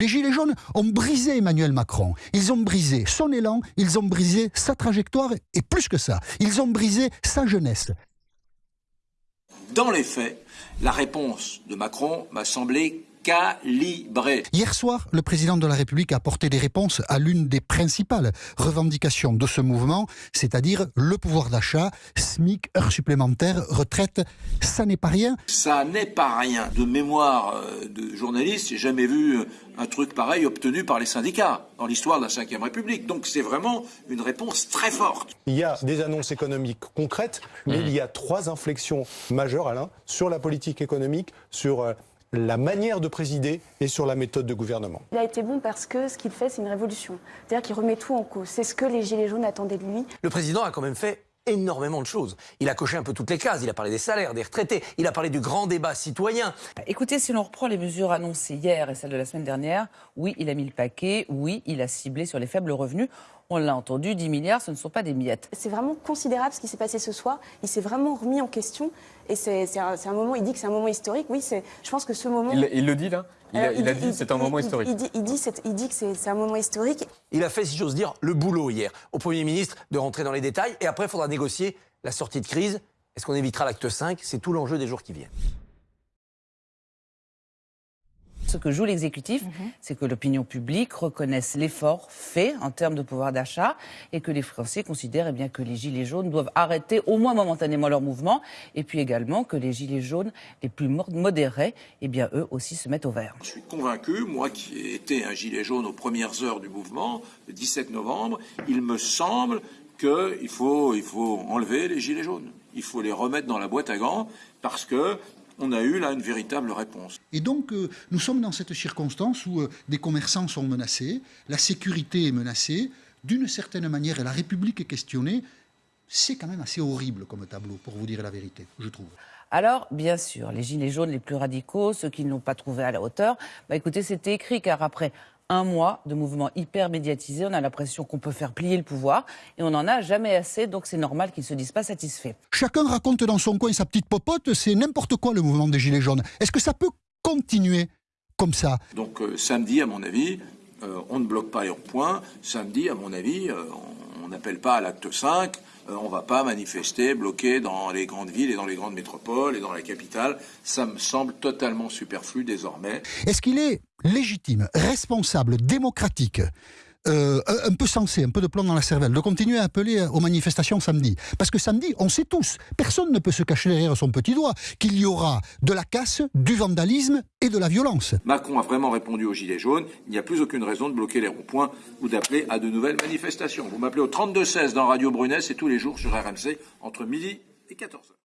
Les Gilets jaunes ont brisé Emmanuel Macron. Ils ont brisé son élan, ils ont brisé sa trajectoire et plus que ça, ils ont brisé sa jeunesse. Dans les faits, la réponse de Macron m'a semblé calibrée. Hier soir, le président de la République a apporté des réponses à l'une des principales revendications de ce mouvement, c'est-à-dire le pouvoir d'achat, SMIC, heures supplémentaires, retraite. Ça n'est pas rien. Ça n'est pas rien. De mémoire euh, de journaliste, j'ai jamais vu euh, un truc pareil obtenu par les syndicats dans l'histoire de la Ve République. Donc c'est vraiment une réponse très forte. Il y a des annonces économiques concrètes, mais Mmh. il y a trois inflexions majeures, Alain, sur la politique économique, sur euh, la manière de présider et sur la méthode de gouvernement. Il a été bon parce que ce qu'il fait, c'est une révolution. C'est-à-dire qu'il remet tout en cause. C'est ce que les Gilets jaunes attendaient de lui. Le président a quand même fait énormément de choses. Il a coché un peu toutes les cases. Il a parlé des salaires, des retraités. Il a parlé du grand débat citoyen. Écoutez, si l'on reprend les mesures annoncées hier et celles de la semaine dernière, oui, il a mis le paquet, oui, il a ciblé sur les faibles revenus. On l'a entendu, 10 milliards, ce ne sont pas des miettes. C'est vraiment considérable ce qui s'est passé ce soir. Il s'est vraiment remis en question. Et c'est un, moment, il dit que c'est un moment historique. Oui, je pense que ce moment. Il, il le dit là? Il, a, Alors, il a dit c'est un moment il- historique. Il, dit, il dit c'est- il dit que c'est c'est un moment historique. Il a fait, si j'ose dire, le boulot hier. Au Premier ministre de rentrer dans les détails. Et après, il faudra négocier la sortie de crise. Est-ce qu'on évitera l'acte 5 C'est tout l'enjeu des jours qui viennent. Ce que joue l'exécutif, c'est que l'opinion publique reconnaisse l'effort fait en termes de pouvoir d'achat et que les Français considèrent eh bien, que les Gilets jaunes doivent arrêter au moins momentanément leur mouvement et puis également que les Gilets jaunes les plus mo- modérés, eh bien, eux aussi se mettent au vert. Je suis convaincu, moi qui ai été un gilet jaune aux premières heures du mouvement, le 17 novembre, il me semble qu'il faut, il faut enlever les gilets jaunes. Il faut les remettre dans la boîte à gants parce que on a eu là une véritable réponse. Et donc, euh, nous sommes dans cette circonstance où euh, des commerçants sont menacés, la sécurité est menacée, d'une certaine manière, et la République est questionnée. C'est quand même assez horrible comme tableau, pour vous dire la vérité, je trouve. Alors, bien sûr, les gilets jaunes les plus radicaux, ceux qui ne l'ont pas trouvé à la hauteur, bah écoutez, c'était écrit car après un mois de mouvement hyper médiatisé, on a l'impression qu'on peut faire plier le pouvoir et on n'en a jamais assez, donc c'est normal qu'ils ne se disent pas satisfaits. Chacun raconte dans son coin sa petite popote, c'est n'importe quoi le mouvement des Gilets jaunes. Est-ce que ça peut continuer comme ça? Donc euh, samedi, à mon avis, euh, on ne bloque pas les ronds-points. Samedi, à mon avis, euh, on- on n'appelle pas à l'acte 5. Euh, on ne va pas manifester, bloquer dans les grandes villes et dans les grandes métropoles et dans la capitale. Ça me semble totalement superflu désormais. Est-ce qu'il est légitime, responsable, démocratique, euh, un peu sensé, un peu de plomb dans la cervelle, de continuer à appeler aux manifestations samedi Parce que samedi, on sait tous, personne ne peut se cacher derrière son petit doigt, qu'il y aura de la casse, du vandalisme et de la violence. Macron a vraiment répondu aux Gilets jaunes. Il n'y a plus aucune raison de bloquer les ronds-points ou d'appeler à de nouvelles manifestations. Vous m'appelez au 32-16 dans Radio Brunet, c'est tous les jours sur RMC entre midi et 14h.